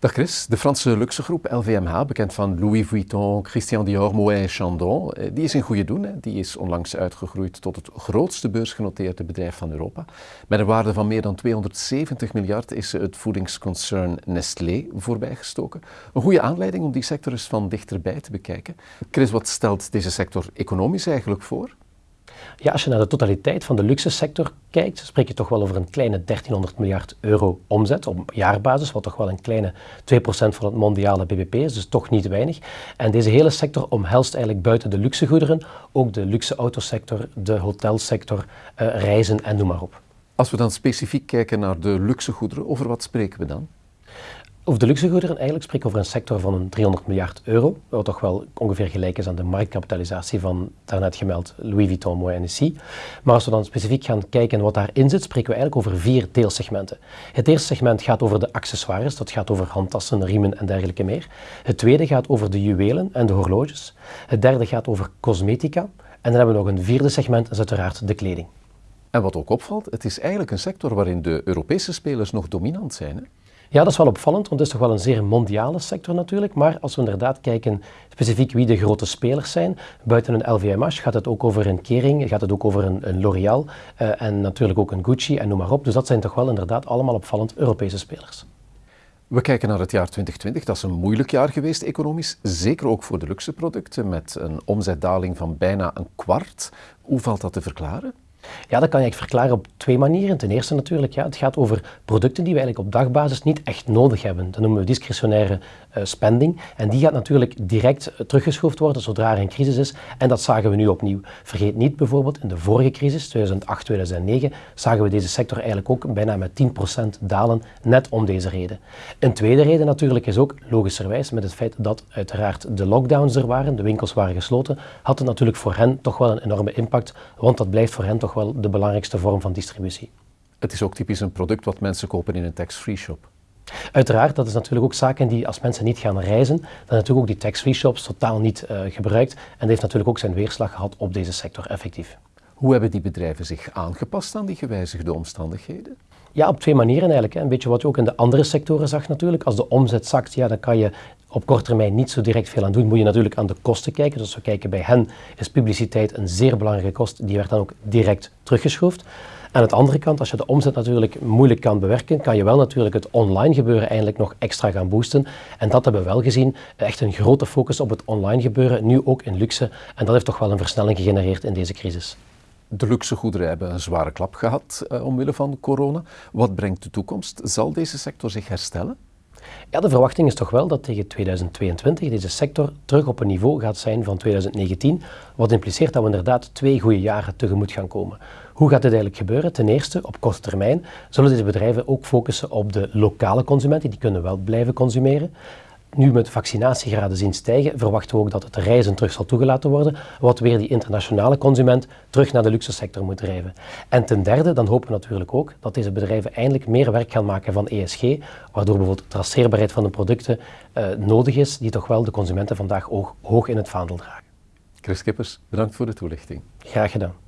Dag Chris, de Franse luxegroep LVMH, bekend van Louis Vuitton, Christian Dior, Moet en Chandon, eh, die is in goede doen. Die is onlangs uitgegroeid tot het grootste beursgenoteerde bedrijf van Europa. Met een waarde van meer dan 270 miljard is het voedingsconcern Nestlé voorbijgestoken. Een goede aanleiding om die sector eens van dichterbij te bekijken. Chris, wat stelt deze sector economisch eigenlijk voor? Ja, als je naar de totaliteit van de luxe sector kijkt, spreek je toch wel over een kleine 1300 miljard euro omzet op jaarbasis, wat toch wel een kleine 2% van het mondiale bbp is, dus toch niet weinig. En deze hele sector omhelst eigenlijk buiten de luxegoederen ook de luxe autosector, de hotelsector, uh, reizen en noem maar op. Als we dan specifiek kijken naar de luxegoederen, over wat spreken we dan? Over de luxegoederen eigenlijk spreken we over een sector van een 300 miljard euro, wat toch wel ongeveer gelijk is aan de marktkapitalisatie van daarnet gemeld Louis Vuitton, Moët Hennessy. Maar als we dan specifiek gaan kijken wat daarin zit, spreken we eigenlijk over vier deelsegmenten. Het eerste segment gaat over de accessoires, dat gaat over handtassen, riemen en dergelijke meer. Het tweede gaat over de juwelen en de horloges. Het derde gaat over cosmetica. En dan hebben we nog een vierde segment, dat is uiteraard de kleding. En wat ook opvalt, het is eigenlijk een sector waarin de Europese spelers nog dominant zijn. Hè? Ja, dat is wel opvallend, want het is toch wel een zeer mondiale sector natuurlijk. Maar als we inderdaad kijken specifiek wie de grote spelers zijn, buiten een LVMH gaat het ook over een Kering, gaat het ook over een, een L'Oréal uh, en natuurlijk ook een Gucci en noem maar op. Dus dat zijn toch wel inderdaad allemaal opvallend Europese spelers. We kijken naar het jaar 2020. Dat is een moeilijk jaar geweest economisch, zeker ook voor de luxe producten, met een omzetdaling van bijna een kwart. Hoe valt dat te verklaren? Ja, dat kan je verklaren op twee manieren. Ten eerste natuurlijk, ja, het gaat over producten die we eigenlijk op dagbasis niet echt nodig hebben. Dat noemen we discretionaire uh, spending. En die gaat natuurlijk direct uh, teruggeschroefd worden zodra er een crisis is. En dat zagen we nu opnieuw. Vergeet niet bijvoorbeeld, in de vorige crisis, 2008, 2009, zagen we deze sector eigenlijk ook bijna met 10% dalen, net om deze reden. Een tweede reden natuurlijk is ook, logischerwijs, met het feit dat uiteraard de lockdowns er waren, de winkels waren gesloten, had het natuurlijk voor hen toch wel een enorme impact, want dat blijft voor hen toch wel de belangrijkste vorm van distributie. Het is ook typisch een product wat mensen kopen in een tax-free shop. Uiteraard, dat is natuurlijk ook zaken die als mensen niet gaan reizen, dan natuurlijk ook die tax-free shops totaal niet uh, gebruikt. En dat heeft natuurlijk ook zijn weerslag gehad op deze sector effectief. Hoe hebben die bedrijven zich aangepast aan die gewijzigde omstandigheden? Ja, op twee manieren eigenlijk. Een beetje wat je ook in de andere sectoren zag natuurlijk. Als de omzet zakt, ja, dan kan je op korte termijn niet zo direct veel aan doen. Moet je natuurlijk aan de kosten kijken. Dus als we kijken bij hen is publiciteit een zeer belangrijke kost. Die werd dan ook direct teruggeschroefd. Aan de andere kant, als je de omzet natuurlijk moeilijk kan bewerken, kan je wel natuurlijk het online gebeuren eindelijk nog extra gaan boosten. En dat hebben we wel gezien. Echt een grote focus op het online gebeuren, nu ook in luxe. En dat heeft toch wel een versnelling gegenereerd in deze crisis. De luxegoederen hebben een zware klap gehad uh, omwille van corona. Wat brengt de toekomst? Zal deze sector zich herstellen? Ja, de verwachting is toch wel dat tegen 2022 deze sector terug op een niveau gaat zijn van 2019, wat impliceert dat we inderdaad twee goede jaren tegemoet gaan komen. Hoe gaat dit eigenlijk gebeuren? Ten eerste, op korte termijn zullen deze bedrijven ook focussen op de lokale consumenten, die kunnen wel blijven consumeren nu met vaccinatiegraden zien stijgen, verwachten we ook dat het reizen terug zal toegelaten worden, wat weer die internationale consument terug naar de luxe sector moet drijven. En ten derde, dan hopen we natuurlijk ook dat deze bedrijven eindelijk meer werk gaan maken van ESG, waardoor bijvoorbeeld traceerbaarheid van de producten uh, nodig is, die toch wel de consumenten vandaag hoog, hoog in het vaandel dragen. Chris Kippers, bedankt voor de toelichting. Graag gedaan.